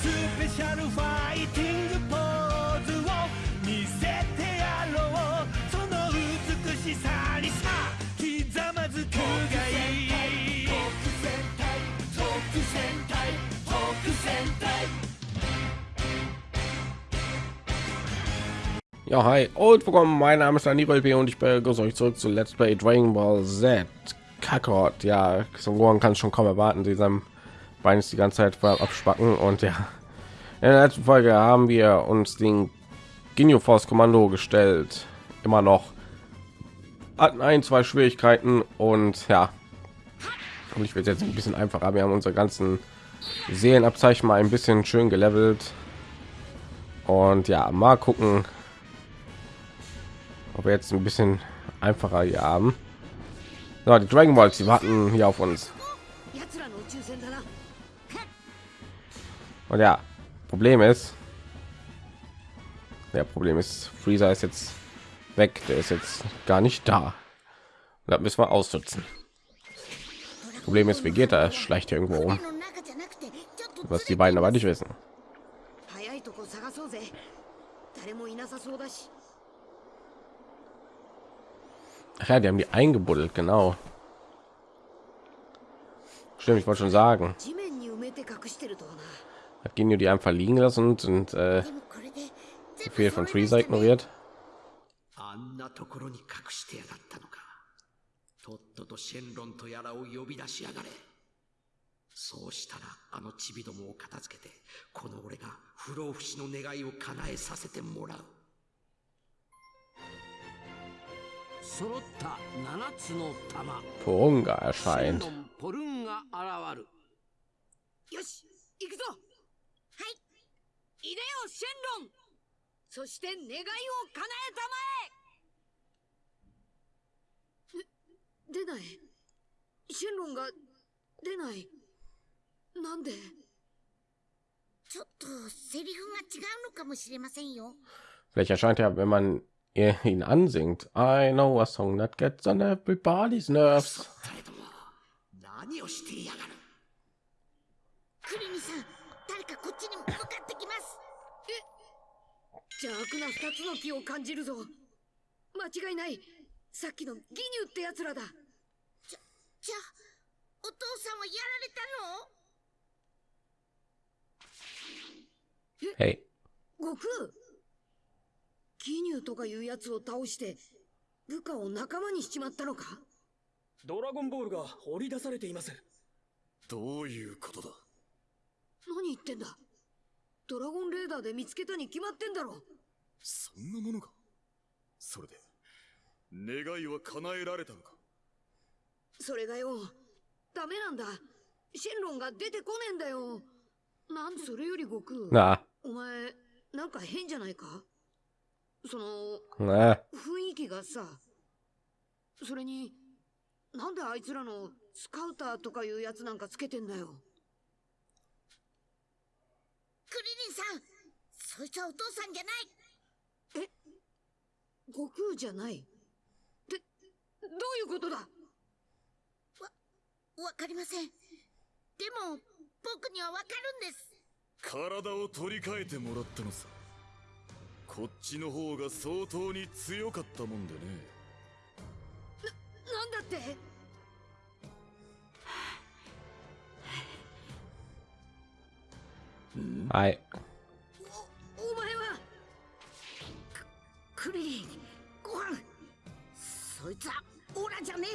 スペシャルファイティングポーズを見せてやろうその美しさにさひざまずくがいい特戦隊特戦隊特戦隊 Ja, hi und willkommen. Mein Name ist Daniel B. und ich begrüße euch zurück zu Let's Play Dragon Ball Z. Kakarot, ja, Son Gohan kann es schon kaum erwarten, sie seinem Bein ist die ganze Zeit vor abspacken und ja. In der letzten Folge haben wir uns den Ginyu Force Kommando gestellt, immer noch hatten ein, zwei Schwierigkeiten und ja. Und ich werde jetzt ein bisschen einfacher. Wir haben unsere ganzen Seelenabzeichen mal ein bisschen schön gelevelt. Und ja, mal gucken, ob wir jetzt ein bisschen einfacher hier haben. So, die Dragon Balls, die warten hier auf uns. Und ja, Problem ist, der Problem ist, Freezer ist jetzt weg, der ist jetzt gar nicht da. Da müssen wir ausnutzen. Problem ist, Vegeta schleicht irgendwo rum. Was die beiden aber nicht wissen. Ach ja, die haben die eingebuddelt, genau. Stimmt, ich wollte schon sagen hat Genio die einfach liegen lassen und, und äh, Befehl von Freezer ignoriert. Porunga erscheint. ンロンポルンが現るよし行くぞはいいでよシェンロンそして願いを叶えたまえ出ないシェンロンが出ないなんでちょっとセリフが違うのかもしれませんよ。 Vielleicht erscheint er, wenn man ihr- ihn ansingt. I know a song that gets on everybody's nerves. 誰ども、何をしてやがる。クリリンさん、 誰かこっちに向かってきます。邪悪な二つの木を感じるぞ。間違いない。さっきのギニューってやつらだ。じゃあ、お父さんはやられたの？Hey, 悟空？ギニューとかいうやつを倒して部下を仲間にしちまったのか？ドラゴンボールが掘り出されています。どういうことだ？何言ってんだ。ドラゴンレーダーで見つけたに決まってんだろ。そんなものがそれで願いは叶えられたのか。それがよ。ダメなんだ。シェンロンが出てこねえんだよ。なんそれより悟空 na, お前なんか変じゃないか？その na. 雰囲気がさ。それになんであいつらのスカウターとかいうやつなんかつけてんだよクリリンさん、そいつはお父さんじゃない。悟空じゃない？ってどういうことだ？わかりません。でも、僕にはわかるんです。体を取り替えてもらったのさ。こっちの方が相当に強かったもんでね。なんだって？Hi. お前はククリリンご飯。そいつはオラじゃね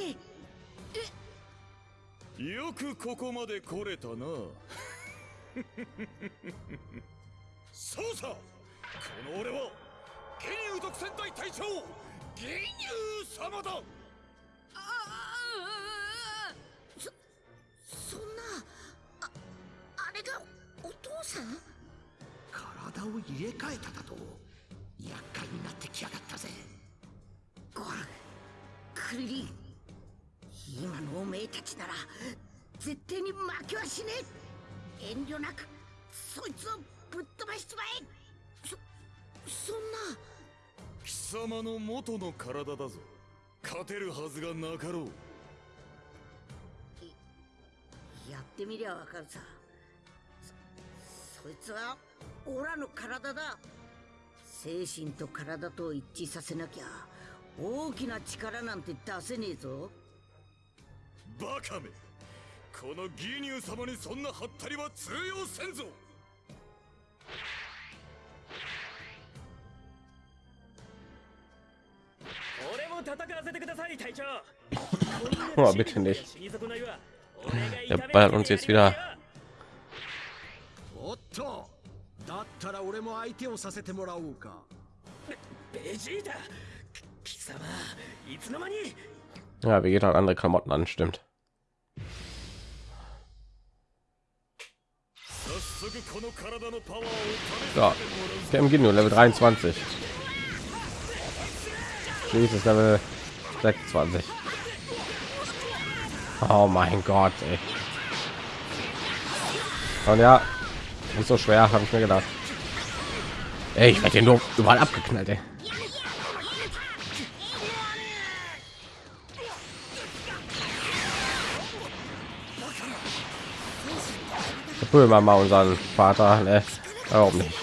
え。よくここまで来れたな。そうさ。この俺はゲニュー独戦隊隊長ゲニュー様ださん？体を入れ替えただと。厄介になってきやがったぜ。ご飯、クリリン。今のおめえたちなら、絶対に負けはしねえ。遠慮なく、そいつをぶっ飛ばしちまえ。そ、そんな。貴様の元の体だぞ勝てるはずがなかろうやってみりゃわかるさそそいつはオラの体だ。精神と体と一致させなきゃ大きな力なんて出せねえぞ。バカめ。このギニュー様にそんなハったりは通用せんぞ。俺も戦わせてください隊長。Oh, bitte nicht. Der ballert つ uns け jetzt wieder ったら俺も相手をさせてもらおうかベジータ貴様いつの間に Ja, Vegeta hat andere Klamotten an, stimmt. 早速この体のパワーを試 So, Cam Ginyu, Level 23. Jesus, Level 26. Oh mein Gott, ey. Und ja, nicht so schwer, habe ich mir gedacht. Ey, ich werde hier nur überall abgeknallt, ey. Prüfen wir mal unseren Vater, ne? Warum nicht?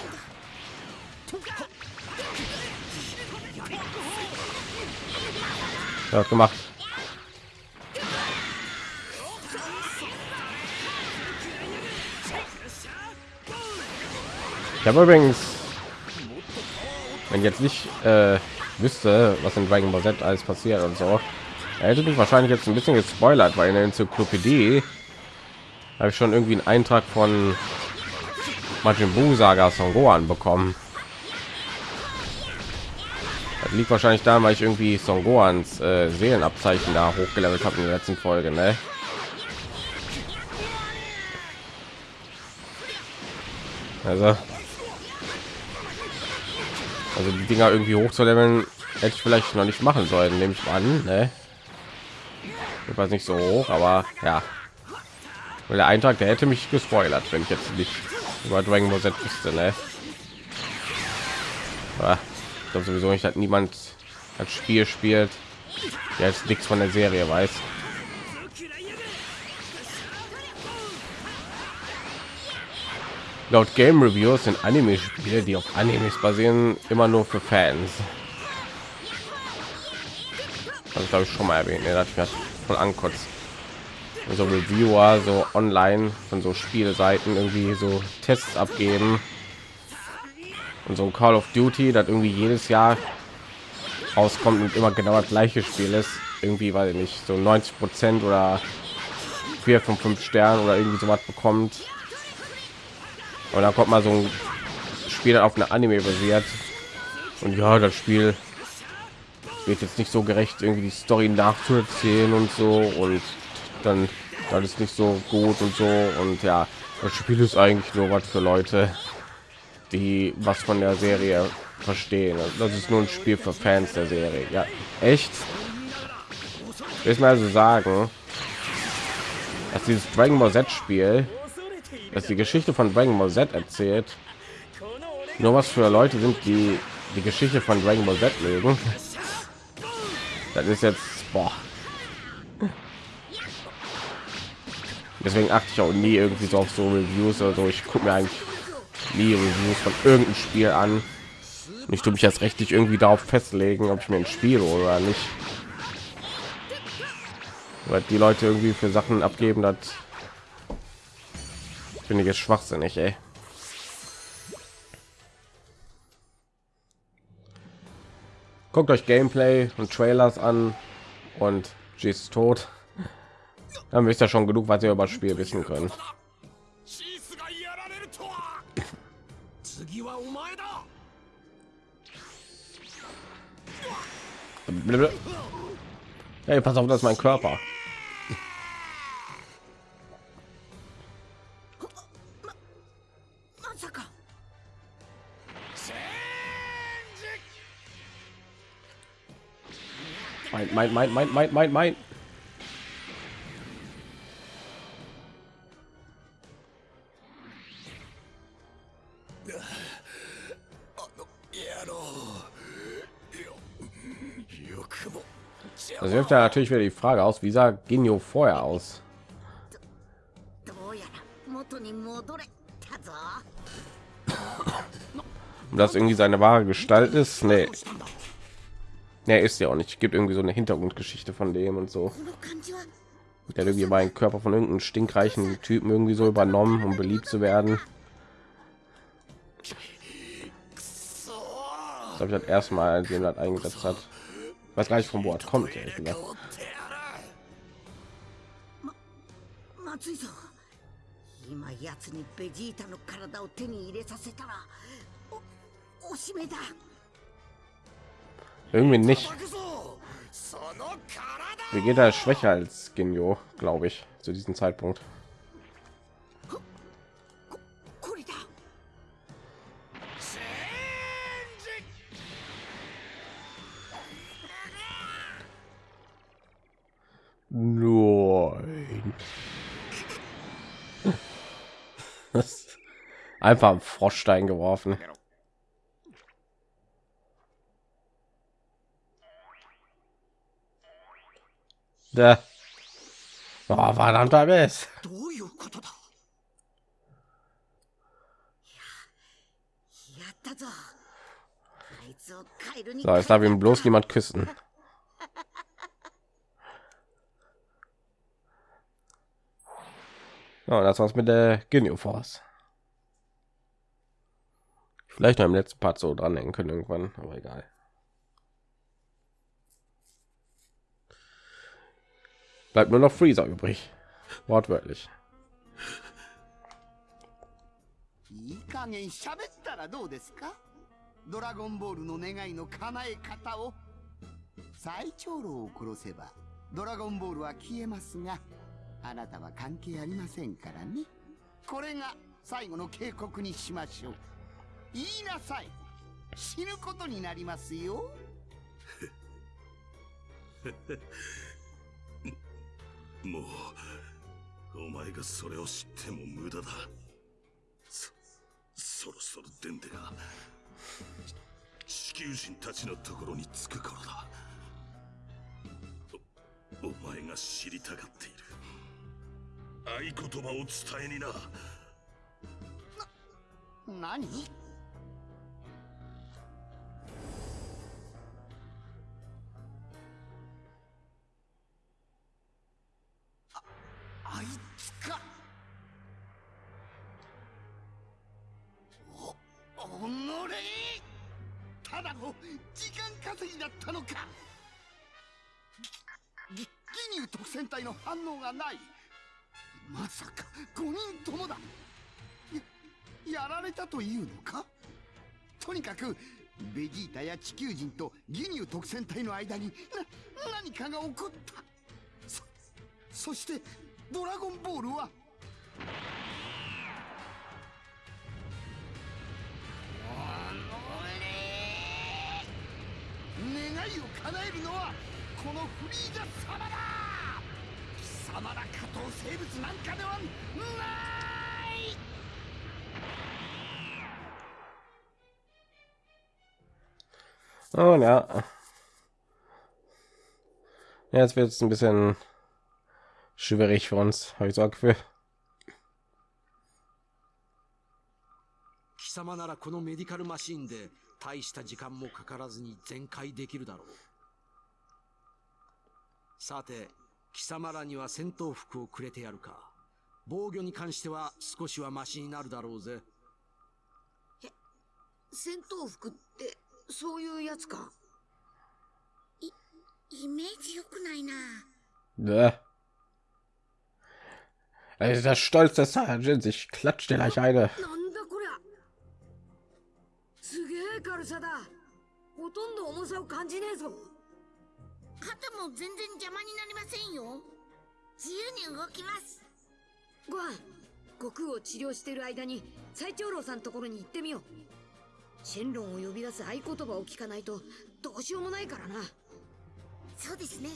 Ja, gemacht. Ich habe übrigens, wenn jetzt nicht äh, wüsste, was in Dragon Ball Z alles passiert und so, hätte mich wahrscheinlich jetzt ein bisschen gespoilert, weil in der Enzyklopädie habe ich schon irgendwie einen Eintrag von Majin Buu Saga Son Gohan bekommen. Das liegt wahrscheinlich da, weil ich irgendwie Son Gohans äh, Seelenabzeichen da hochgelevelt habe in der letzten Folge, ne? Also, also die Dinger irgendwie hochzuleveln, hätte ich vielleicht noch nicht machen sollen, nehme ich an, ne? Ich weiß nicht so hoch, aber ja. Weil der Eintrag, der hätte mich gespoilert, wenn ich jetzt nicht über Dragon Ball Z wüsste, ne? Ich sowieso nicht, dass niemand das Spiel spielt, jetzt nichts von der Serie weiß. Laut Game Reviews sind Anime-Spiele, die auf Animes basieren, immer nur für Fans. Das glaube ich schon mal erwähnt, ne? das hat voll ankotzt so Reviewer so online von so Spielseiten irgendwie so Tests abgeben und so ein Call of Duty, das irgendwie jedes Jahr rauskommt und immer genau das gleiche Spiel ist, irgendwie weil nicht so 90 Prozent oder vier von fünf Sternen oder irgendwie so was bekommt und dann kommt mal so ein Spiel auf eine Anime basiert. Und ja, das Spiel wird jetzt nicht so gerecht irgendwie die Story nachzuerzählen und so. Und dann das ist nicht so gut und so. Und ja das spiel ist eigentlich nur was für leute die was von der serie verstehen. Das ist nur ein spiel für fans der serie. Ja echt? Ich mal also sagen dass dieses dragon ball z spiel dass die geschichte von dragon ball z erzählt nur was für leute sind die die geschichte von dragon ball z mögen das ist jetzt boah, deswegen achte ich auch nie irgendwie so auf so Reviews oder so. Ich gucke mir eigentlich nie Reviews von irgendeinem Spiel an. Ich tue mich jetzt rechtlich irgendwie darauf festlegen, ob ich mir ein Spiel oder nicht. Weil die Leute irgendwie für Sachen abgeben, das Finde ich jetzt schwachsinnig, ey. Guckt euch Gameplay und Trailers an und G ist tot. Dann wisst ihr schon genug, was ihr über das Spiel wissen können Hey, pass auf, das ist mein Körper. mein, mein, mein, mein, mein, mein. Das wirft ja natürlich wieder die Frage aus, wie sah Genio vorher aus? Und das irgendwie seine wahre Gestalt ist? Nee. Er ist ja auch nicht. Gibt irgendwie so eine Hintergrundgeschichte von dem und so. Der hat irgendwie meinen Körper von irgendeinem stinkreichen Typen irgendwie so übernommen, um beliebt zu werden. Das habe ich halt das erstmal, als hat eingesetzt hat. Was gleich vom Wort kommt. Ehrlich gesagt. Irgendwie nicht. wie geht er schwächer als genio glaube ich, zu diesem Zeitpunkt. Nein. Ist einfach am Froschstein geworfen. Genau. Da. Oh, verdammter Mist. So, jetzt darf ihm bloß niemand küssen. Ja, das war's mit der Genio Force. Vielleicht noch im letzten Part so dran denken können irgendwann, aber egal. Bleibt nur noch Freezer übrig. Wortwörtlich. いい加減喋ったらどうですか？ドラゴンボールの願いの叶え方を最長老を殺せばドラゴンボールは消えますがあなたは関係ありませんからね。これが最後の警告にしましょう。言いなさい。死ぬことになりますよ もうお前がそれを知っても無駄だ。そそろそろデンデが地球人たちのところに着く頃だ。お前が知りたがっている。合言葉を伝えにな何？の時間稼ぎだったのか。ぎぎ義乳特戦隊の反応がない。まさか5人ともだ。ややられたというのか？とにかくベジータや地球人と義乳特戦隊の間にな何かが起こった。そそしてドラゴンボールは願いを叶えるのはこのフリーザ様だ貴様ら下等生物なんかではない Und ja. ja jetzt wird es ein bisschen schwierig für uns, habe ich so ein Gefühl. 貴様ならこのメディカルマシンで 大した時間もかからずに全開できるだろう。さて、貴様らには戦闘服をくれてやるか。防御に関しては少しはマシになるだろうぜ。戦闘服ってそういうやつか？イメージ良くないな Bäh. Also der Stolz des Sergeants, ich klatsch dir gleich eine. げえ軽さだ。ほとんど重さを感じねえぞ。肩も全然邪魔になりませんよ。自由に動きます。ご飯悟空を治療してる間に最長老さんところに行ってみよう。シェンロンを呼び出す合言葉を聞かないとどうしようもないからな。そうですね。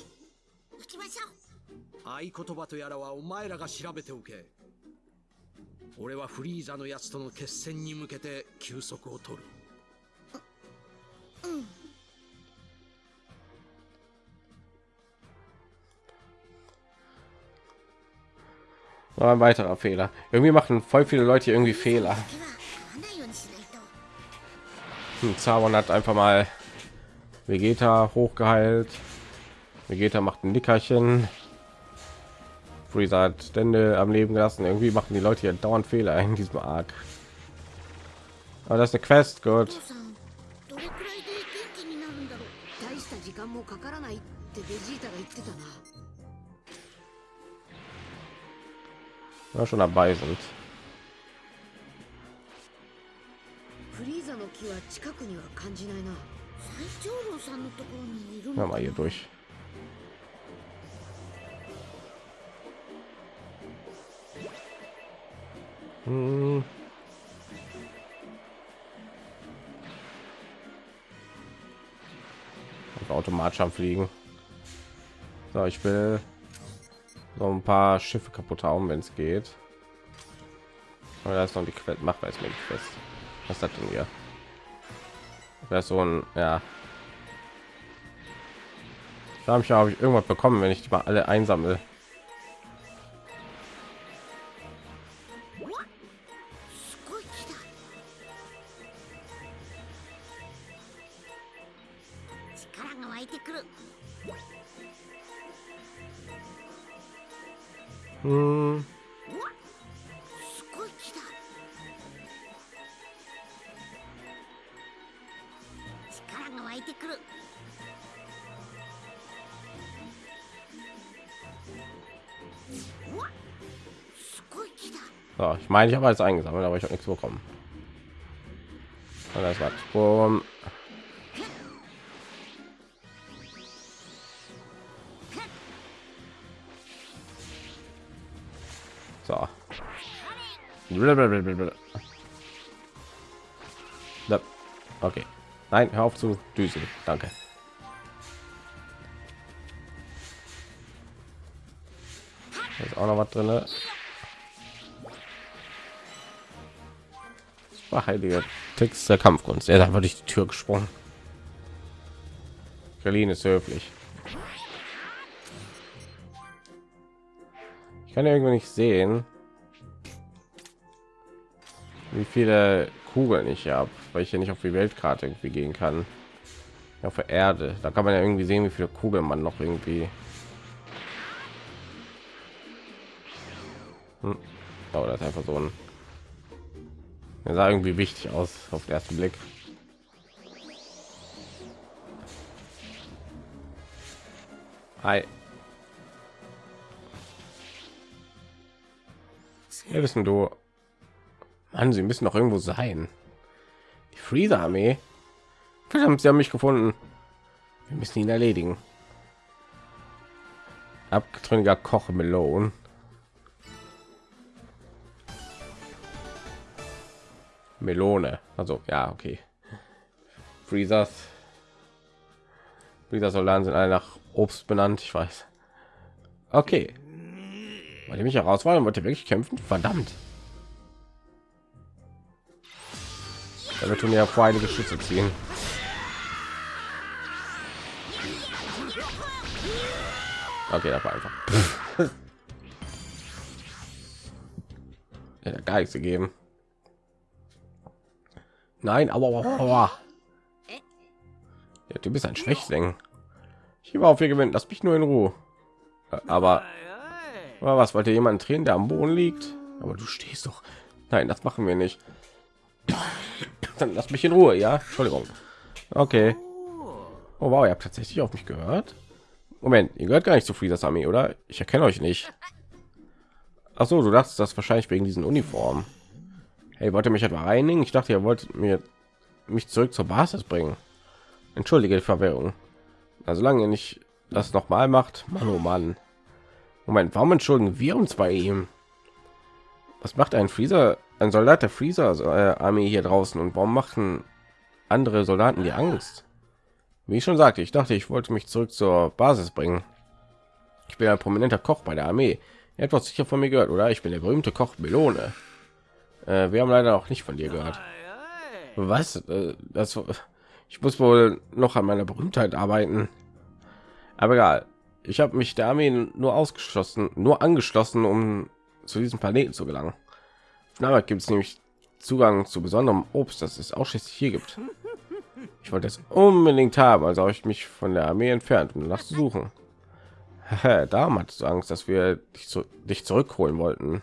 行きましょう。合言葉とやらはお前らが調べておけ。俺はフリーザのやつとの決戦に向けて休息を取る。War ein weiterer Fehler. Irgendwie machen voll viele Leute irgendwie Fehler. Hm, Zaubern hat einfach mal Vegeta hochgeheilt. Vegeta macht ein Nickerchen. Freezer hat Stände am Leben gelassen. Irgendwie machen die Leute hier dauernd Fehler in diesem Arc. Aber das ist eine Quest, gut. Ja, schon dabei sind. フリーザの木は近くには感じないな最長老さんのところにいるの Ja, mal hier durch. Hm. Einfach automatisch am Fliegen. So, ich will so ein paar Schiffe kaputt hauen, wenn es geht. Aber da ist noch die Quelle. Macht weiß mir nicht fest. Was das denn hier? Das so ein, ja, da habe ich habe ich irgendwas bekommen, wenn ich die mal alle einsammle. Hm. So, ich meine, ich habe alles eingesammelt, aber ich habe nichts bekommen. Und das war's. Okay. Nein, hör auf zu düsen. Danke. Da ist auch noch was drin. War heilige Text der Kampfkunst. Er ist einfach durch die Tür gesprungen. Berlin ist höflich. Ich kann ja irgendwie nicht sehen, wie viele Kugeln ich habe, weil ich hier nicht auf die Weltkarte irgendwie gehen kann. Auf der Erde, da kann man ja irgendwie sehen, wie viele Kugeln man noch irgendwie. Hm. Oh, das ist einfach so ein. Er sah irgendwie wichtig aus auf den ersten Blick. Hi. Ja, wissen du. Mann, sie müssen doch irgendwo sein. Die Freezer-Armee. Verdammt, sie haben mich gefunden. Wir müssen ihn erledigen. Abgetrünniger Koch Melone. Melone. Also ja, okay. Freezers. Freezer Soldaten sind alle nach Obst benannt. Ich weiß. Okay. Wollt ihr mich herausfordern? Wollt ihr wirklich kämpfen? Verdammt. Wir tun ja vor einige Schüsse ziehen. Okay, das war einfach. ja, gar nichts gegeben. Nein, aber. Ja, du bist ein Schwächling. Ich gebe auf, wir gewinnen. Lass mich nur in Ruhe. Aber, aber was wollte jemand drehen, der am Boden liegt? Aber du stehst doch. Nein, das machen wir nicht. Dann lass mich in Ruhe, ja? Entschuldigung. Okay. Oh wow, ihr habt tatsächlich auf mich gehört. Moment, ihr gehört gar nicht zu Freezers Armee, oder? Ich erkenne euch nicht. Ach so, du dachtest das wahrscheinlich wegen diesen Uniformen. Hey, wollt ihr mich etwa reinigen? Ich dachte, ihr wolltet mir mich zurück zur Basis bringen. Entschuldige die Verwirrung. Also solange ihr nicht das noch mal macht, Mann, oh Mann. Moment, warum entschuldigen wir uns bei ihm? Was macht ein Freezer, ein Soldat der Freezer äh, Armee hier draußen und warum machen andere Soldaten die Angst? Wie ich schon sagte, ich dachte, ich wollte mich zurück zur Basis bringen. Ich bin ein prominenter Koch bei der Armee. Doch sicher von mir gehört, oder? Ich bin der berühmte Koch Melone. Äh, wir haben leider auch nicht von dir gehört. Was? Äh, das, ich muss wohl noch an meiner Berühmtheit arbeiten. Aber egal. Ich habe mich der Armee nur ausgeschlossen, nur angeschlossen, um zu diesem Planeten zu gelangen. Namek gibt es nämlich Zugang zu besonderem Obst, das es ausschließlich hier gibt. Ich wollte es unbedingt haben, also habe ich mich von der Armee entfernt, um danach zu suchen. Darum hattest du Angst, dass wir dich, zu, dich zurückholen wollten.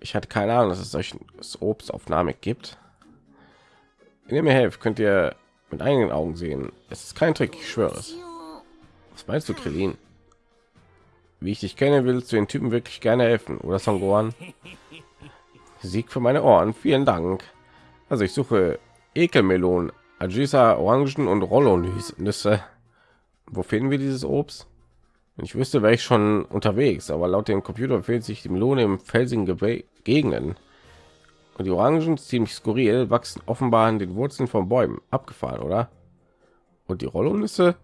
Ich hatte keine Ahnung, dass es solchen Obst auf gibt. Wenn ihr mir helft, könnt ihr mit eigenen Augen sehen. Es ist kein Trick, ich schwöre es. Was meinst du, Krillin? Wie ich dich kenne, willst du den Typen wirklich gerne helfen, oder Songoran? Sieg für meine Ohren, vielen Dank. Also ich suche Ekelmelonen, Ajisa, Orangen und Rollo-Nüsse. Wo finden wir dieses Obst? Wenn ich wüsste, wäre ich schon unterwegs, aber laut dem Computer befindet sich die Melone im felsigen Ge Gegenden. Und die Orangen ziemlich skurril, wachsen offenbar an den Wurzeln von Bäumen. Abgefahren, oder? Und die Rollonüsse?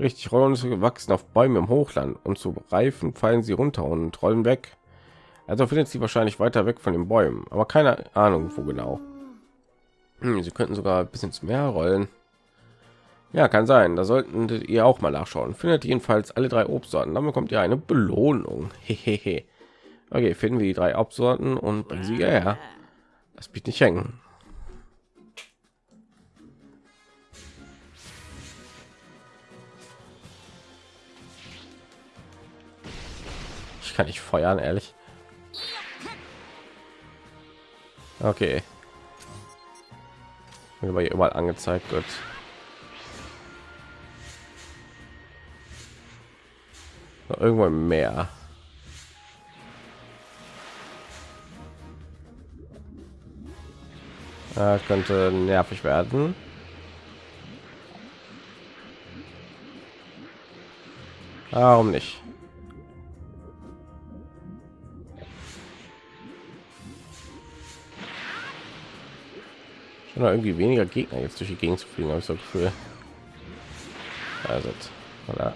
Richtig, Rollonüsse wachsen auf Bäumen im Hochland und zu reifen fallen sie runter und rollen weg. Also findet sie wahrscheinlich weiter weg von den Bäumen, aber keine Ahnung, wo genau. Hm, sie könnten sogar ein bisschen zu mehr rollen. Ja, kann sein. Da sollten ihr auch mal nachschauen. Findet jedenfalls alle drei Obstsorten. Dann bekommt ihr eine Belohnung. Hehehe. okay, finden wir die drei Obstsorten und bringen sie her. Das bitte nicht hängen. Ich kann nicht feuern, ehrlich. Okay. War hier überall angezeigt wird. Irgendwo im Meer. Ja, könnte nervig werden. Warum nicht? Schon irgendwie weniger Gegner jetzt durch die Gegend zu fliegen, habe ich so Gefühl. Also, oder?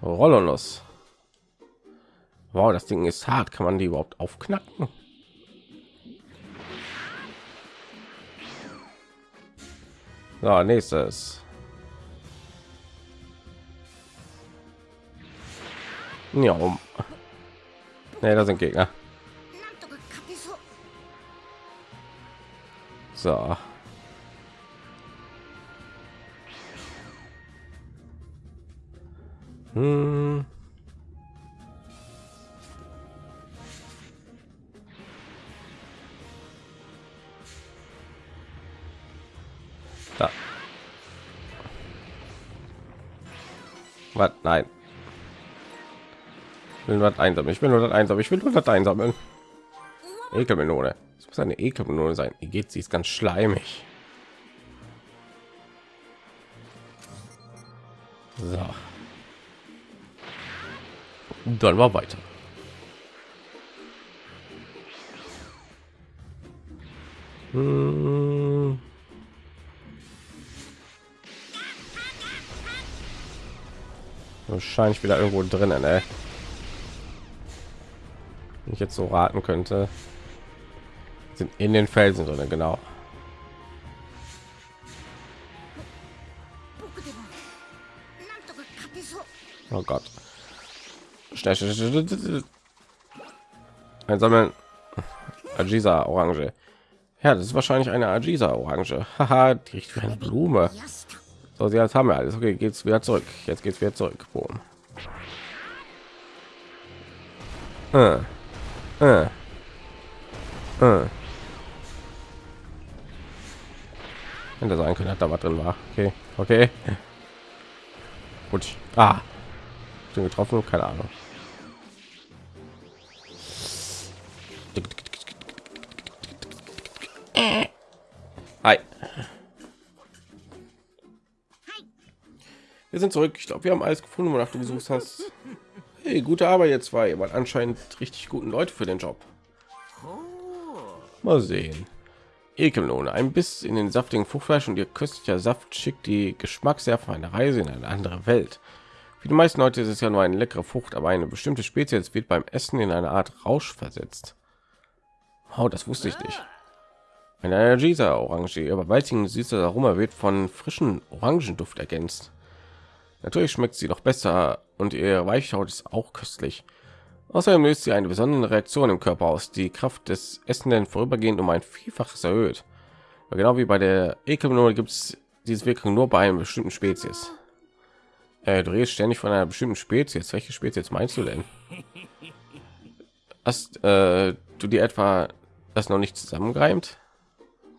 Rollolos. Wow, das Ding ist hart. Kann man die überhaupt aufknacken? So, nächstes. Ja, um. Nee, da sind Gegner. So. Hm. Da. Was? Nein. Ich will nur das. Ich will nur einsammeln. Ich will nur das einsammeln. Ekelmelone. Muss eine Ekelmelone sein. Wie geht sie? Ist ganz schleimig. So. Und dann war weiter. Hm. Wahrscheinlich wieder irgendwo drinnen, ey. Wenn ich jetzt so raten könnte, sind in den Felsen drin, genau. Oh Gott. Einsammeln. Ajiza Orange. Ja, das ist wahrscheinlich eine Ajiza Orange. Haha, die riecht wie eine Blume. So, sie haben wir alles. Okay, geht's wieder zurück. Jetzt geht's wieder zurück. Boom. Äh. Äh. Äh. Hätte sein können, da was drin war. Okay, okay. Gut. Ah, den getroffen, keine Ahnung. Hi. Wir sind zurück. Ich glaube, wir haben alles gefunden, wonach du gesucht hast. Hey, gute Arbeit jetzt zwei, weil anscheinend richtig guten Leute für den Job. Mal sehen. Ekelmelone, ein Biss in den saftigen Fruchtfleisch und ihr köstlicher Saft schickt die Geschmacksnerven eine Reise in eine andere Welt. Für die meisten Leute ist es ja nur eine leckere Frucht, aber eine bestimmte Spezies wird beim Essen in eine Art Rausch versetzt. Oh, das wusste ich nicht. Eine Energisa Orange, überwältigend süßer Aroma wird von frischen Orangenduft ergänzt. Natürlich schmeckt sie noch besser und ihr Weichhaut ist auch köstlich. Außerdem löst sie eine besondere Reaktion im Körper aus, die Kraft des Essenden vorübergehend um ein Vielfaches erhöht. Aber genau wie bei der Ekelmelone gibt es diese Wirkung nur bei einer bestimmten Spezies. Äh, du redest ständig von einer bestimmten Spezies. Welche Spezies meinst du denn? Hast äh, du dir etwa das noch nicht zusammengereimt?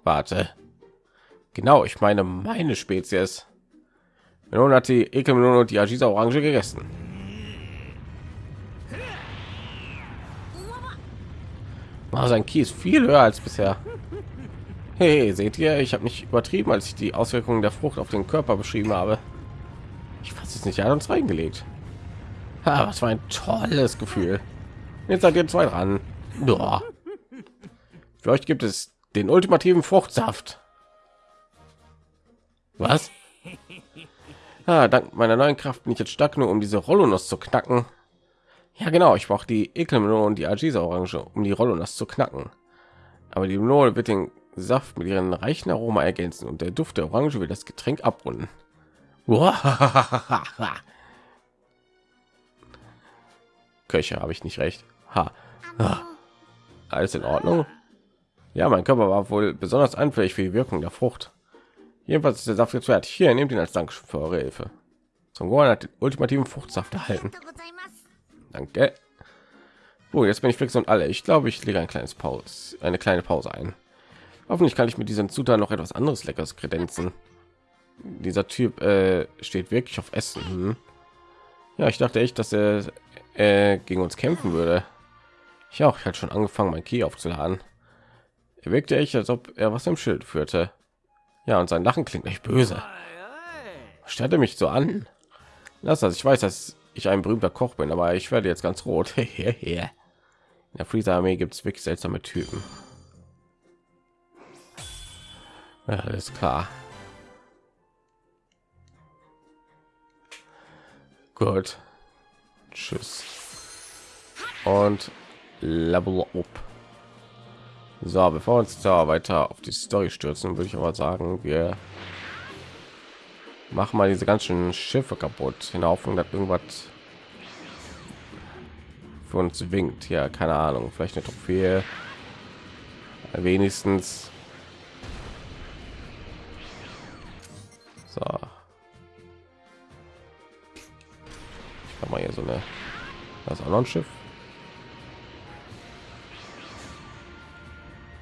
Warte. Genau, ich meine meine Spezies. Melone hat die Ekelmelone und die Agisa Orange gegessen. Oh, sein ist viel höher als bisher. Hey, seht ihr, ich habe nicht übertrieben, als ich die Auswirkungen der Frucht auf den Körper beschrieben habe. Ich fasse es nicht, er hat uns reingelegt. Ha, was war ein tolles Gefühl. Jetzt seid ihr zwei dran. Boah. Für euch gibt es den ultimativen Fruchtsaft. Was? Ah, dank meiner neuen Kraft bin ich jetzt stark nur, um diese Rollonuss zu knacken. Ja, genau. Ich brauche die Ekelmelone und die Agisa Orange, um die Rollonuss zu knacken. Aber die Melone wird den Saft mit ihren reichen Aroma ergänzen und der Duft der Orange wird das Getränk abrunden. Köche habe ich nicht recht. Ha. Alles in Ordnung? Ja, mein Körper war wohl besonders anfällig für die Wirkung der Frucht. Jedenfalls ist der Saft jetzt fertig. Hier, nehmt ihn als Dankeschön für eure Hilfe. Son Gohan hat den ultimativen Fruchtsaft erhalten. Danke. Oh, jetzt bin ich fix und alle. Ich glaube, ich lege ein kleines Pause, eine kleine Pause ein. Hoffentlich kann ich mit diesen Zutaten noch etwas anderes Leckeres kredenzen. Dieser Typ äh, steht wirklich auf Essen. Hm. Ja, ich dachte echt, dass er äh, gegen uns kämpfen würde. Ich auch. Ich hatte schon angefangen, mein Key aufzuladen. Er wirkte echt, als ob er was im Schild führte. Ja, und sein Lachen klingt nicht böse. Stellte mich so an. Lass das. Ich weiß, dass ich ein berühmter Koch bin, aber ich werde jetzt ganz rot. In der Freezer Armee gibt es wirklich seltsame Typen. Ja, alles klar. Gut. Tschüss. Und Level up. So, bevor wir uns da weiter auf die Story stürzen, würde ich aber sagen, wir machen mal diese ganzen Schiffe kaputt, in der Hoffnung, irgendwas für uns winkt. Ja, keine Ahnung, vielleicht eine Trophäe. Wenigstens. So. Ich mal hier so eine. Das ist auch noch ein Schiff.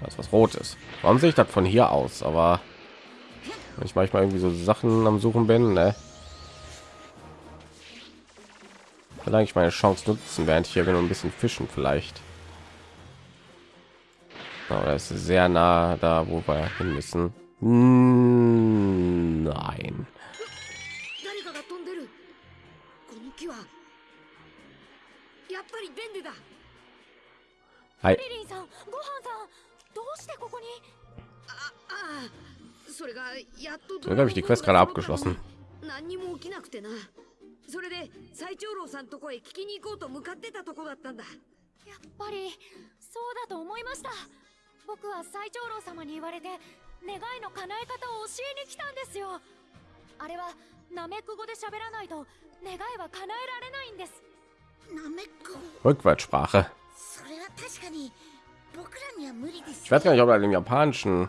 Das ist was Rotes. Warum sehe ich das von hier aus? Aber weil ich manchmal irgendwie so Sachen am Suchen bin. Ne? Vielleicht meine Chance nutzen, während ich hier bin ein bisschen fischen vielleicht. Aber oh, das ist sehr nah da, wo wir hin müssen. Hm, nein. Hi. あそれがやっと So habe ich die Quest gerade abgeschlossen. 何にも起きなくてなそれで最長老さんとこへ聞きに行こうと向かってたとこだったんだやっぱりそうだと思いました僕は最長老様に言われて願いの叶え方を教えに来たんですよあれはナメック語で喋らないと願いは叶えられないんですナメック Rückwärtssprache. それは確かに僕らには無理です Ich weiß gar nicht, ob er im Japanischen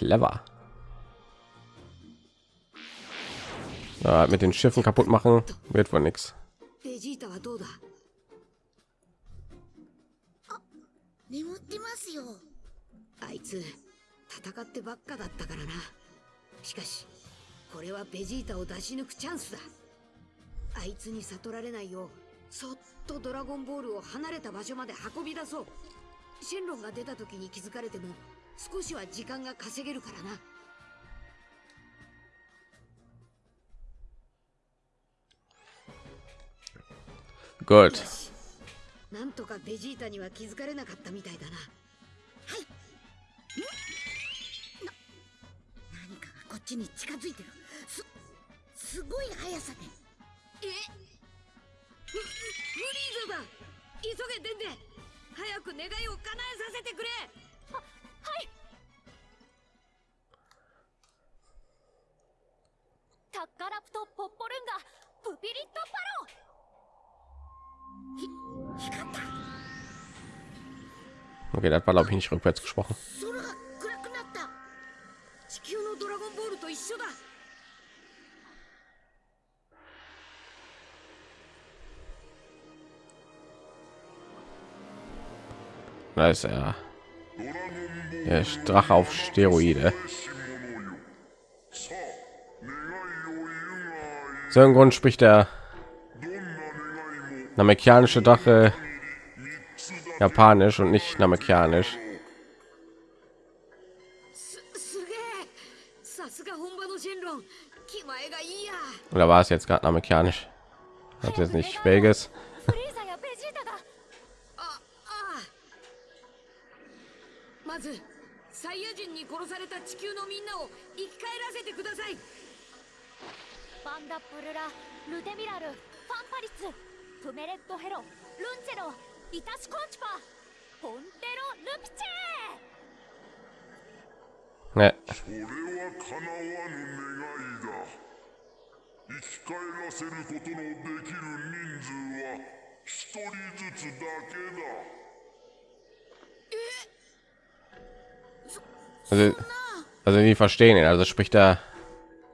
Clever. Ja, mit den Schiffen kaputt machen wird wohl nichts. ベジータはどうだ?眠ってますよあいつ戦ってばっかだったからなしかしこれはベジータを出し抜くチャンスだ.あいつに悟られないようそっとドラゴンボールを離れた場所まで運び出そう.シェンロンが出た時に気づかれても少しは時間が稼げるからな.なんとかベジータには気づかれなかったみたいだな。何かがこっちに近づいてる。すすごい速さで。え？フフリーザだ急げデンデ早く願いを叶えさせてくれはいタッカラプト・ポッポルンガプピリット・パロ光った Okay, das war glaube ich nicht rückwärts gesprochen. 空が暗く Der Drache auf Steroide. So im Grund spricht der namekianische Drache japanisch und nicht namekianisch. Oder war es jetzt gerade amerikanisch? Hat jetzt nicht Schwäges. バンダプルラルテミラルファンパリツプメレットヘロルンチェロイタシコンチパポンテロルピチェ Ne, それは叶わぬ願いだ生き返らせることのできる人数は一人ずつだけだ also, also die verstehen ihn. Also spricht er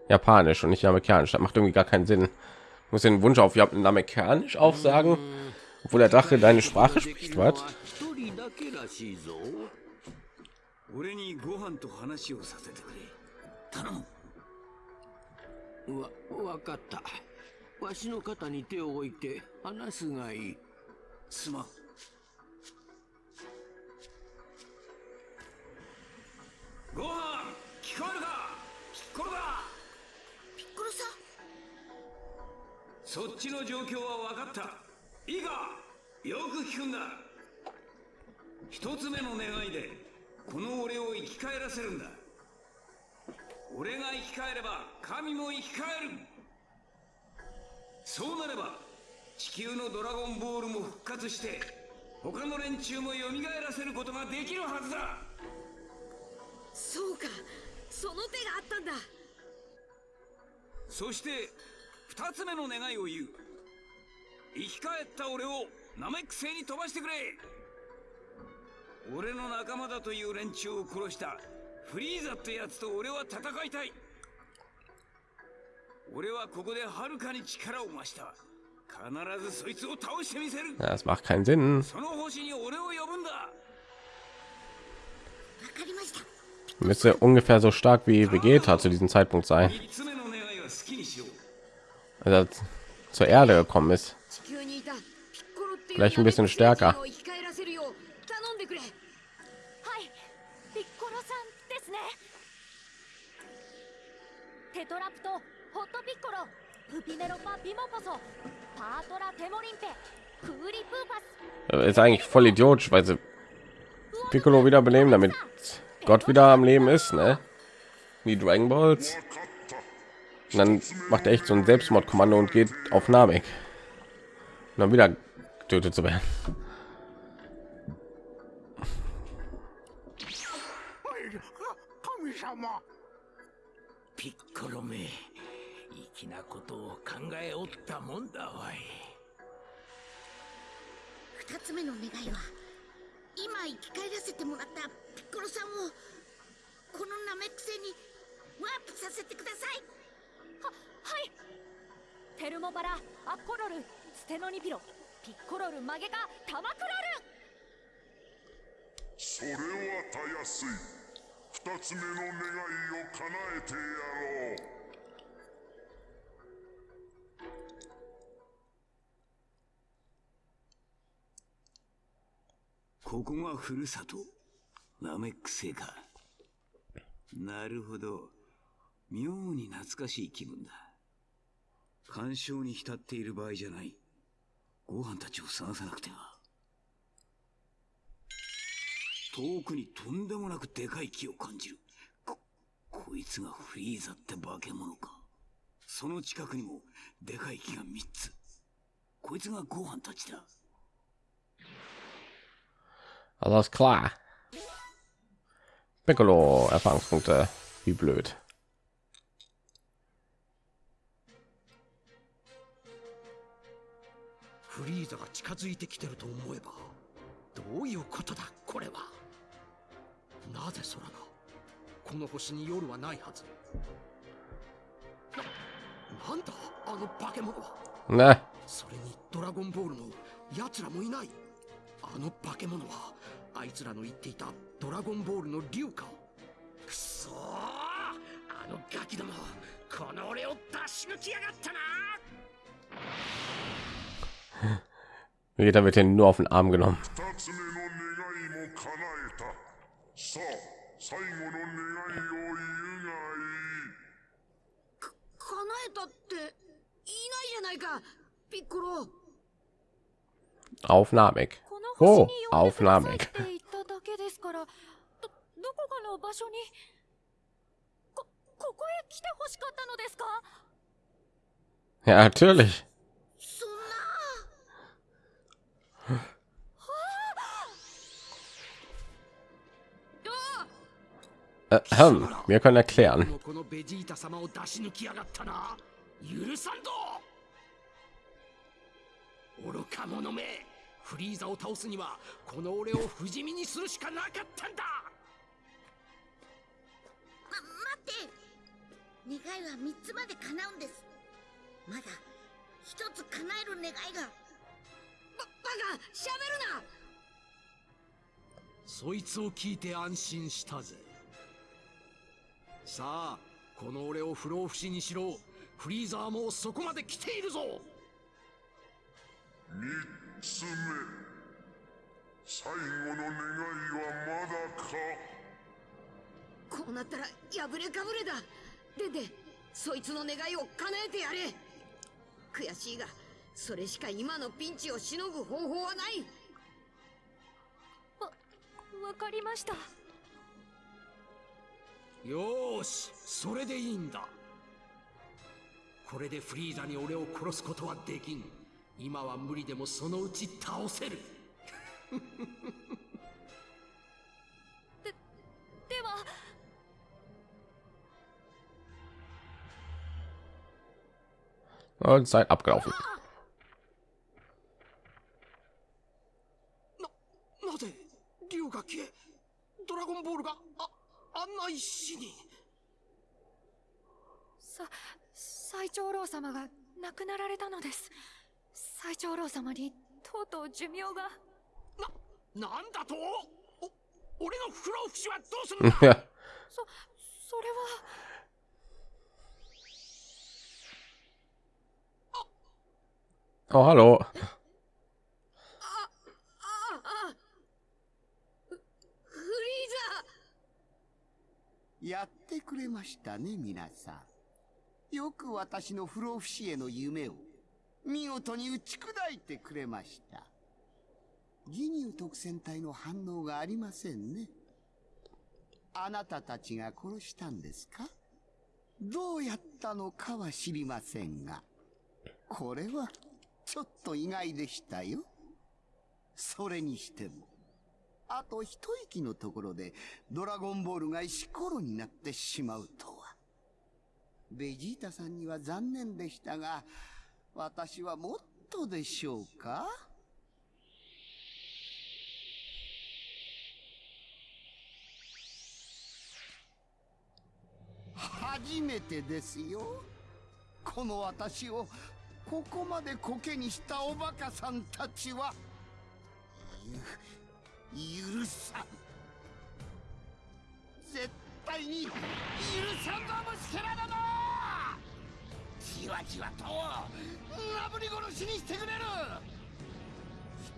japanisch und nicht amerikanisch. Das macht irgendwie gar keinen Sinn. Ich muss den Wunsch auf amerikanisch aufsagen, obwohl der Drache deine Sprache spricht. Was? 一人だけらしいぞ俺にご飯と話をさせてくれ頼むわ分かったわしの肩に手を置いて話すがいいすまんご飯聞こえるかピッコロだピッコロ さそっちの状況は分かった。いいか？よく聞くんだ。一つ目の願いでこの俺を生き返らせるんだ。俺が生き返れば神も生き返る。そうなれば地球のドラゴンボールも復活して他の連中も蘇らせることができるはずだ。そうか。その手があったんだ。そして二つ目の願いを言う。生き返った俺をナメック星に飛ばしてくれ。俺の仲間だという連中を殺したフリーザってやつと俺は戦いたい。俺はここではるかに力を増した。必ずそいつを倒してみせる。Das macht keinen Sinn. その星に俺を呼ぶんだ。わかりました。Müsste ungefähr so stark wie Vegeta zu diesem Zeitpunkt sein. Also zur Erde gekommen ist. Vielleicht ein bisschen stärker. Ist eigentlich voll idiotisch, weil sie Piccolo wieder beleben damit Gott wieder am Leben ist, ne? Wie Dragon Balls. Und dann macht er echt so ein Selbstmordkommando und geht auf Namek. Und dann wieder getötet zu werden. 神様ピッコロめ粋なことを考えおったもんだわい二つ目の願いは今生き返らせてもらったピッコロさんをこのナメック星にワープさせてください ははい。テルモバラアッコロルステノニピロピッコロルマゲカタマクロル。それはたやすい。二つ目の願いを叶えてやろう。ここがふるさとナメック星か。なるほど妙に懐かしい気分だ干渉に浸っている場合じゃないご飯たちを探さなくては遠くにとんでもなくでかい木を感じる。こ、こいつがフリーザって化け物か。その近くにもでかい木が3つ。こいつがご飯たちだ。Alles klar. Piccolo, Erfahrungspunkte. Wie blöd. フリーザが近づいてきてると思えばどういうことだこれは。なぜ空がこの星に夜はないはず。ななんだあの化け物は。Ne, それにドラゴンボールの奴らもいない。あの化け物はあいつらの言っていたドラゴンボールの竜か。くそーあのガキどもこの俺を出し抜きやがったな Vegeta wird hier nur auf den Arm genommen. 二つ目の願いも叶えたさあ最後の願いを言うがいい叶えたっていないじゃないかピッコロ Aufnahmig. この星 Oh, に呼んでくださいっ Aufnahmig. て言っただけですからどどこかの場所にこここへ来てほしかったのですか Ja, natürlich. Ähm, wir können erklären. フリーザを倒すにはこの俺を不死身にするしかなかったんだ。待って、願いは三つまで叶うんです。まだ一つ叶える願いが。ババカ、喋るな。そいつを聞いて安心したぜ。さあこの俺を不老不死にしろ。フリーザーもそこまで来ているぞ。三つ目。最後の願いはまだか？こうなったら破れかぶれだ。ででそいつの願いを叶えてやれ。悔しいがそれしか今のピンチをしのぐ方法はない。わわかりましたよーしそれでいいんだ。これでフリーザに俺を殺すことはできん。今は無理でもそのうち倒せる。では。Und Zeit abgelaufen. ななぜ竜が消えドラゴンボールがああんな石に。さ最長老様が亡くなられたのです。最長老様にとうとう寿命が。ななんだと？お俺の不老不死はどうするんだ？そそれは。Oh, hallo. ああフフリーザやってくれましたね皆さん。よく私の不老不死への夢を見事に打ち砕いてくれました。ギニュー特戦隊の反応がありませんね。あなたたちが殺したんですか？どうやったのかは知りませんがこれはちょっと意外でしたよ。それにしてもあと一息のところでドラゴンボールが石ころになってしまうとは。ベジータさんには残念でしたが、私はもっとでしょうか？初めてですよ。この私をここまでコケにしたおバカさんたちは。許さん。絶対に許さんぞ虫けらだなじわじわとなぶり殺しにしてくれる！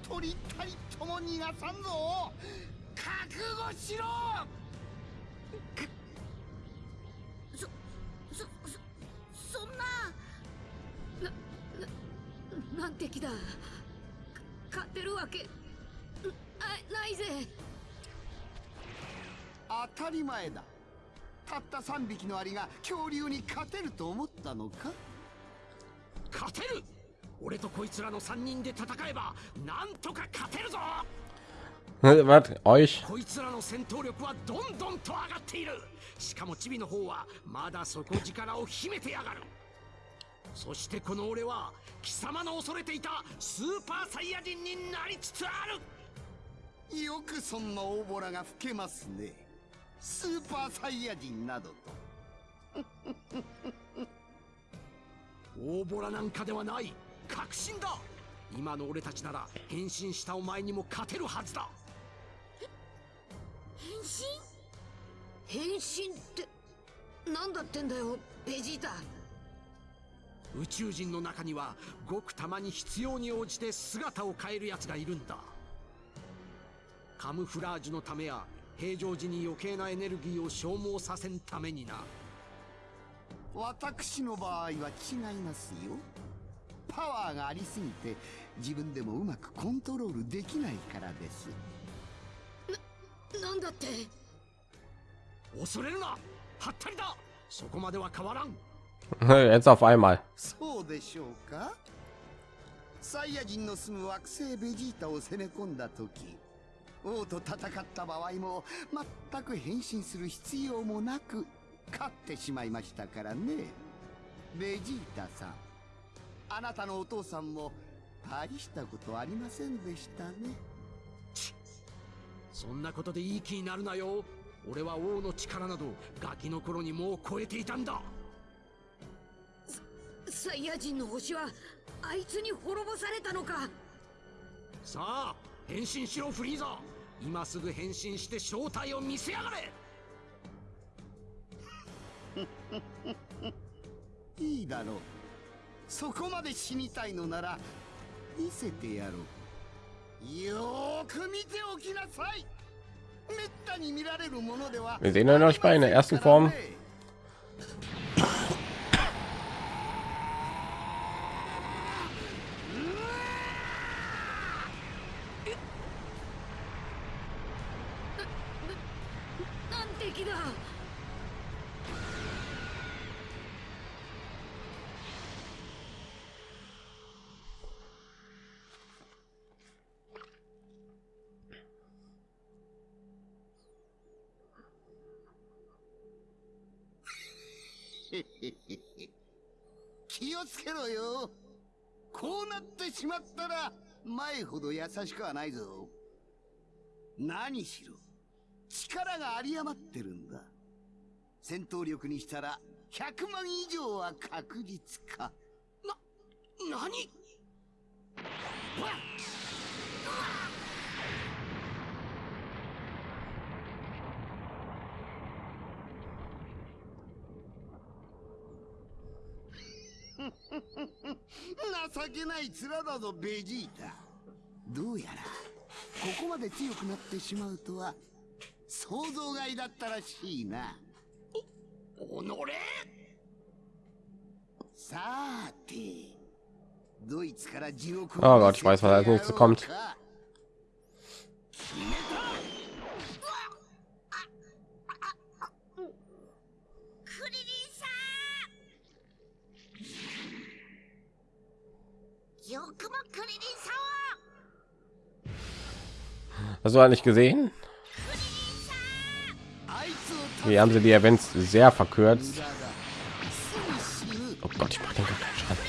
一人たりとも逃がさんぞ！覚悟しろ！そそそそんななななんて気だ。勝てるわけなないぜ当たり前だ。たった3匹のアリが恐竜に勝てると思ったのか？勝てる！俺とこいつらの3人で戦えばなんとか勝てるぞ? Euch? こいつらの戦闘力はどんどんと上がっている！しかもチビの方はまだ底力を秘めてやがる！そしてこの俺は貴様の恐れていたスーパーサイヤ人になりつつあるよくそんな大ボラが吹けますね。スーパーサイヤ人などと。大ボラなんかではない。確信だ。今の俺たちなら変身したお前にも勝てるはずだ。変身？変身ってなんだってんだよベジータ。宇宙人の中にはごくたまに必要に応じて姿を変える奴がいるんだカムフラージュのためや平常時に余計なエネルギーを消耗させんためにな。私の場合は違いますよ。パワーがありすぎて自分でもうまくコントロールできないからです。なんだって？恐れるな！はったりだ！そこまでは変わらん！Jetzt auf einmal. そうでしょうか？サイヤ人の住む惑星ベジータを攻め込んだ時王と戦った場合も全く変身する必要もなく勝ってしまいましたからね。ベジータさんあなたのお父さんも大したことありませんでしたね。そんなことでいい気になるなよ。俺は王の力などガキの頃にもう超えていたんだ。サイヤ人の星はあいつに滅ぼされたのか。さあ変身しろフリーザ今すぐ変身して正体を見せやがれ。いいだろう。そこまで死にたいのなら見せてやろう。よーく見ておきなさい。めったに見られるものでは Wir sehen ihn euch bei in der ersten Form. しまったら前ほど優しくはないぞ。何しろ力が有り余ってるんだ。戦闘力にしたら100万以上は確実か。な何？情けない面だぞベジータ。どうやらここまで強くなってしまうとは想像外だったらしいな。おのれ。さてドイツから地獄 Oh Gott, ich weiß, was als nächstes kommt. Hast du eigentlich gesehen? Wie haben sie die Events sehr verkürzt? Oh Gott, ich mache den Schaden.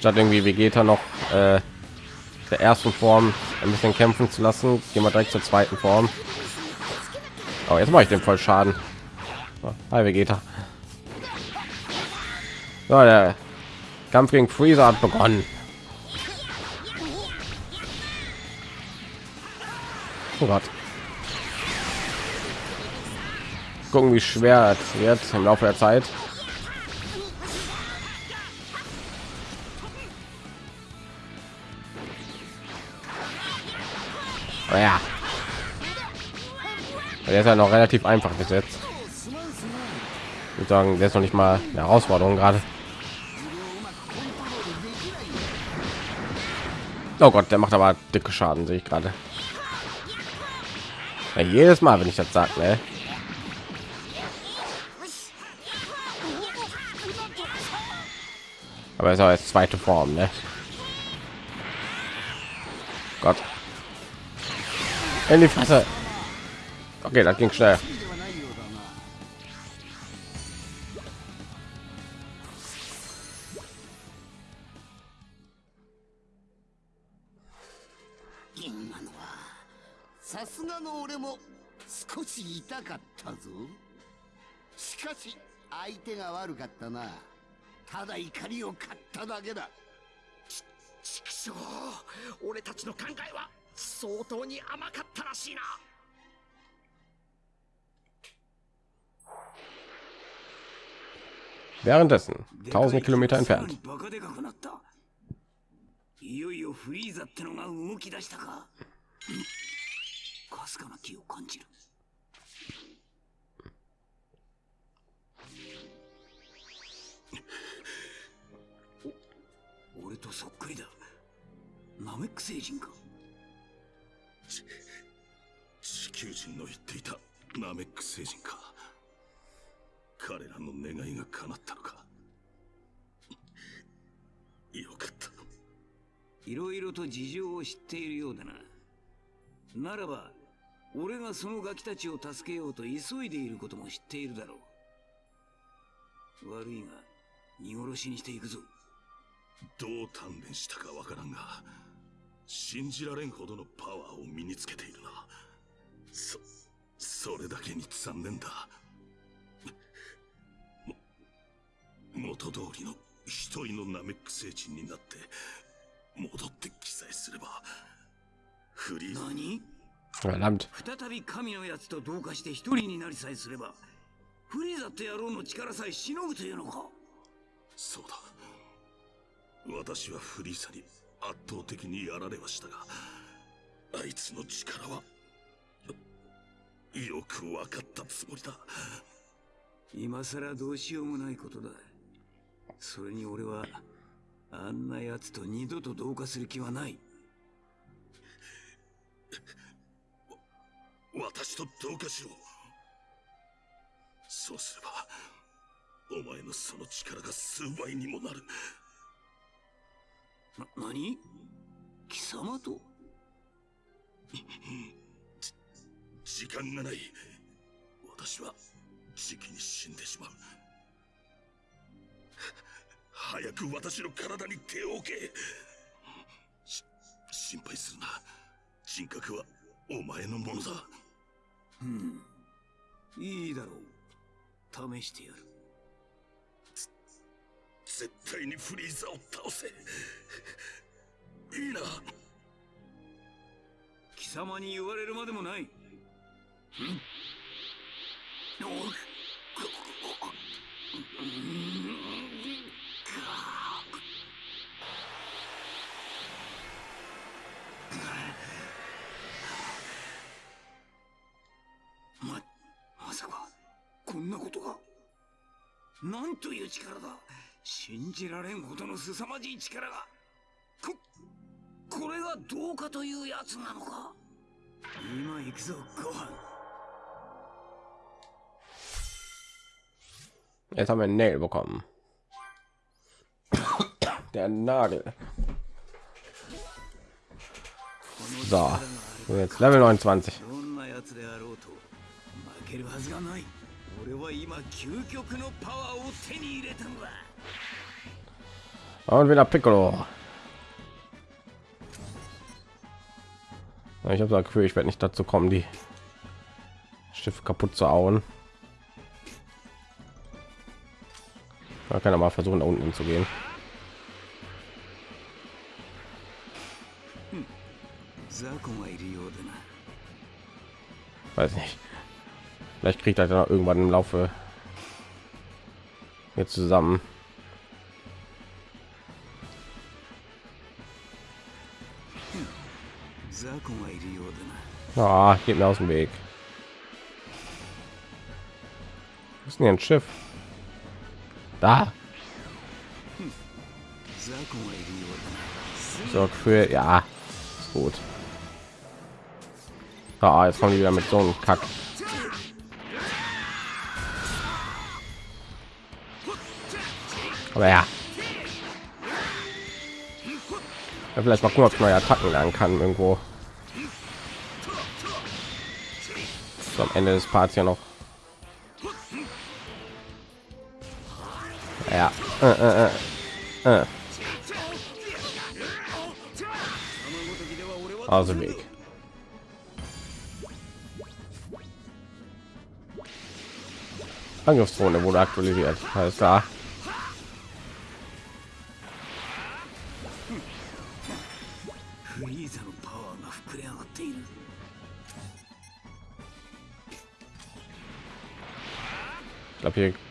Statt irgendwie Vegeta noch äh, der ersten Form ein bisschen kämpfen zu lassen, gehen wir direkt zur zweiten Form. Oh, jetzt mache ich dem voll Schaden. Oh, hi Vegeta. So, der Kampf gegen Freezer hat begonnen. Oh Gott. Gucken, wie schwer es wird im Laufe der Zeit. Oh ja. Der ist ja noch relativ einfach gesetzt. Ich würde sagen, der ist noch nicht mal eine Herausforderung gerade. Oh Gott, der macht aber dicke Schaden, sehe ich gerade. Ja, jedes Mal, wenn ich das sage, ne? Aber ist auch jetzt zweite Form, ne? Gott. In die Fresse. Okay, das ging schnell. さすがの俺も少し痛かったぞしかし相手が悪かったなただ怒りを買っただけだ畜生俺たちの考えは相当に甘かったらしいな Währenddessen, tausende Kilometer さら entfernt. にバカでかくなったいよいよフリーザってのが動き出したかかすかな気を感じる。お俺とそっくりだ。ナメック星人か。地球人の言っていたナメック星人か。彼らの願いが叶ったのか。よかった。いろいろと事情を知っているようだな。ならば俺がそのガキたちを助けようと急いでいることも知っているだろう。悪いが見殺しにしていくぞ。どう鍛錬したかわからんが信じられんほどのパワーを身につけているな。そそれだけに残念だ。も元通りの一人のナメック星人になって戻って記載すればフリー。ザ何？Verdammt. 再び神のやつと同化して一人になりさえすればフリーザって野郎の力さえしのぐというのか？そうだ。私はフリーザに圧倒的にやられはしたがあいつの力はよく分かったつもりだ。今さらどうしようもないことだ。それに俺はあんな奴と二度と同化する気はない私と同化しろそうすればお前のその力が数倍にもなる。な何？貴様と？時間がない。私は時期に死んでしまう。早く私の体に手を置け。し心配するな。人格はお前のものだうん。いいだろう。試してやる。絶対にフリーザを倒せ。いいな。貴様に言われるまでもない。おまなんという力だ信じられんほどの凄まじい力が。こ、これがどうかというやつなのか今行くぞ、ご飯。Jag tar mig ner bakom. Det är när du. Så. Level 29. どんなやつであろうと負けるはずがない俺は今究極のパワーを手に入れたのだ Und wieder Piccolo. Ich habe das Gefühl, ich werde nicht dazu kommen, die Schiffe kaputt zu hauen. Man kann ja mal versuchen, da unten hinzugehen. 雑魚がいるようだな Weiß nicht. Vielleicht kriegt er da irgendwann im Laufe jetzt zusammen. Ah, geht mir aus dem Weg. Ist denn ein Schiff? Da. So für ja, ist gut. Ah, jetzt kommen die wieder mit so einem Kack. Ja. ja vielleicht mal gucken, neue Attacken lernen kann irgendwo. So, am Ende des Parts ja noch. Ja. Äh, äh, äh. Äh. Also Weg. Angriffszone wurde aktualisiert. Alles klar.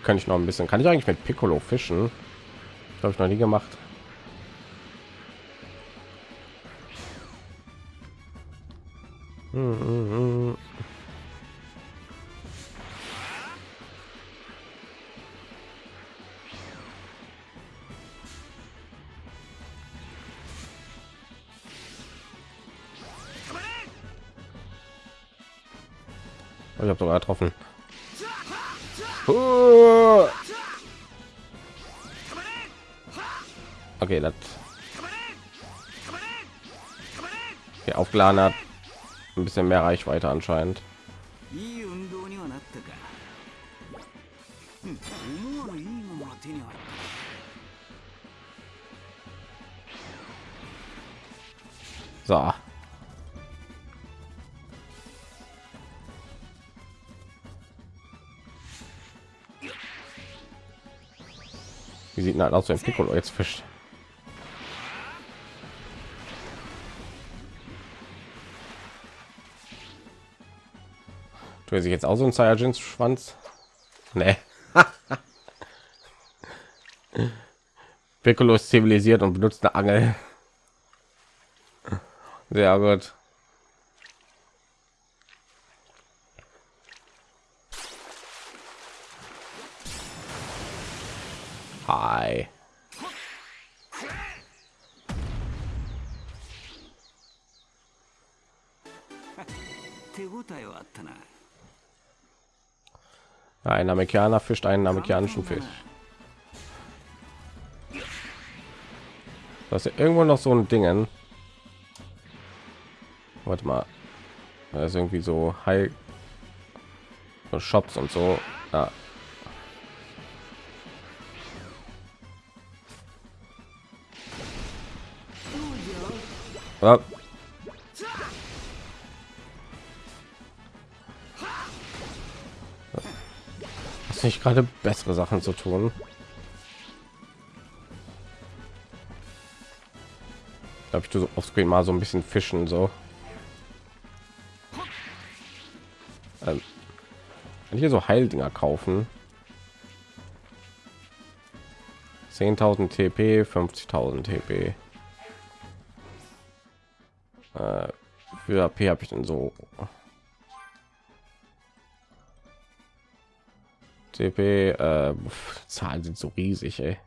Kann ich noch ein bisschen. Kann ich eigentlich mit Piccolo fischen? Habe ich noch nie gemacht. Oh, Ich habe sogar getroffen. Okay, das okay, aufgeladen hat. Ein bisschen mehr Reichweite anscheinend. い gegner aus dem piccolo jetzt fischt tue sich jetzt auch so ein Saiyajin Schwanz? Nee. Piccolo ist zivilisiert und benutzt eine Angel. Sehr gut. Ein Amerikaner fischt einen amerikanischen Fisch. Das ist irgendwo noch so ein Dingen. Warte mal. Da ist irgendwie so High so Shops und so. Ja. Ja. Hast nicht gerade bessere Sachen zu tun? Glaube ich, du so aufs mal so ein bisschen fischen so. Ähm, hier so Heildinger kaufen? 10.000 TP, 50.000 TP. Äh, für AP habe ich denn so TP äh, Zahlen sind so riesig, ey.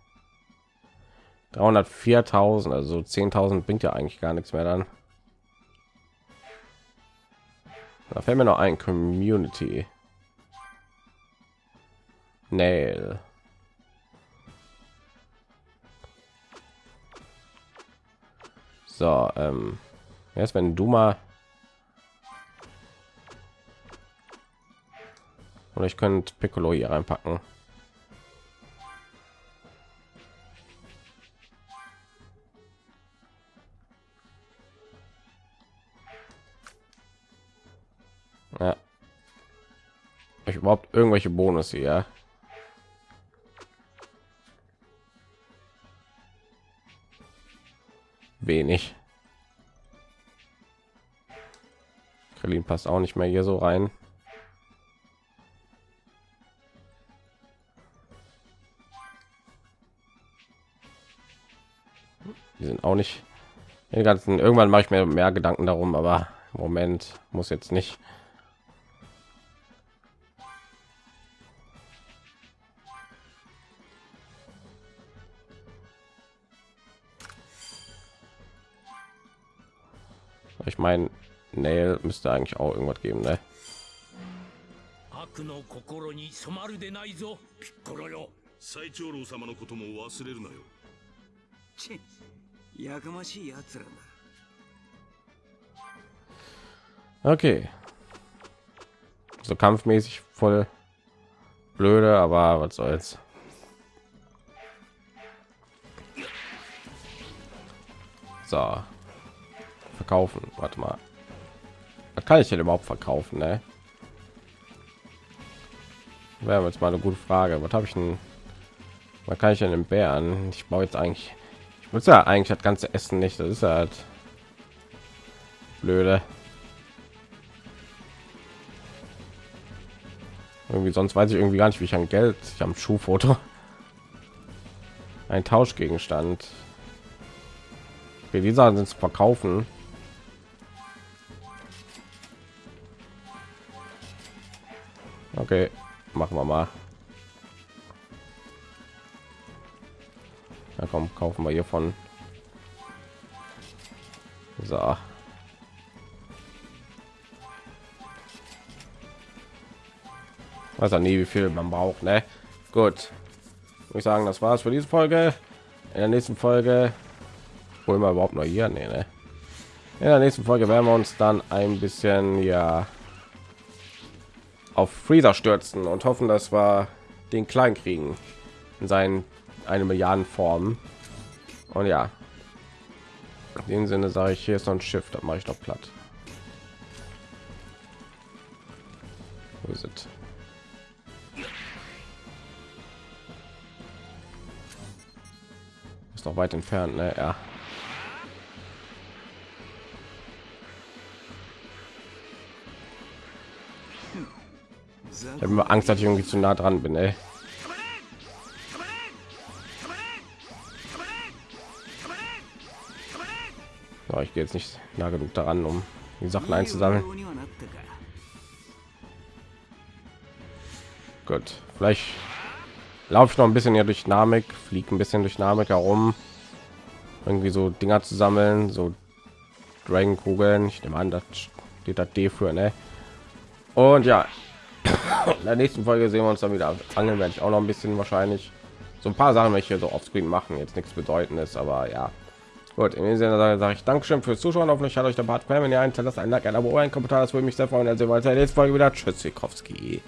304.000, also 10.000 bringt ja eigentlich gar nichts mehr dann. Da fällt mir noch ein Community. Nail. So, ähm, erst wenn du mal oder ich könnte Piccolo hier reinpacken. Ja. Ich überhaupt irgendwelche Bonus hier. Wenig. Krillin passt auch nicht mehr hier so rein. auch nicht den ganzen. Irgendwann mache ich mir mehr Gedanken darum, aber im Moment muss jetzt nicht. Ich meine, Nail müsste eigentlich auch irgendwas geben, ne? 悪の心に染まるでないぞピッコロよ最長老様のことも忘れるなよチッ やかましいやつらだ Okay. So kampfmäßig voll blöde, aber was soll's. So. Verkaufen. Warte mal. Was kann ich denn überhaupt verkaufen, ne? Wäre jetzt mal eine gute Frage. Was habe ich denn? Was kann ich denn im Bären? Ich baue jetzt eigentlich. muss ja eigentlich das ganze Essen nicht. Das ist halt blöde. Irgendwie sonst weiß ich irgendwie gar nicht, wie ich an Geld. Ich habe ein Schuhfoto. Ein Tauschgegenstand. Okay, die Sachen sind zu verkaufen. Okay, machen wir mal. Na komm, kaufen wir hiervon. So. weiß auch nie wie viel man braucht ne gut ich sagen das war's für diese folge in der nächsten folge holen wir überhaupt noch hier nee, ne? in der nächsten folge werden wir uns dann ein bisschen ja auf freezer stürzen und hoffen dass wir den klein kriegen in seinen eine milliarden formen und ja in dem sinne sage ich hier ist noch ein schiff das mache ich noch platt wo ist es? ist noch weit entfernt ne? ja ich habe immer angst dass ich irgendwie zu nah dran bin ey. So, ich gehe jetzt nicht nah genug daran um die sachen einzusammeln gut vielleicht laufe ich noch ein bisschen hier durch Dynamik, fliegt ein bisschen durch Dynamik herum, irgendwie so Dinger zu sammeln, so Dragon Kugeln. Ich nehme an, das steht das D für, ne? Und ja, in der nächsten Folge sehen wir uns dann wieder. Angeln werde ich auch noch ein bisschen wahrscheinlich. So ein paar Sachen, welche so auf Screen machen, jetzt nichts bedeutendes, aber ja. Gut, in dem Sinne sage ich Dankeschön fürs Zuschauen. Hoffentlich hat euch der Bart gefallen. Wenn ihr einen lasst ein Like, ein Abo, ein Kommentar, das würde mich sehr freuen. Also weiter nächste Folge wieder. Tschüss, Sikowski.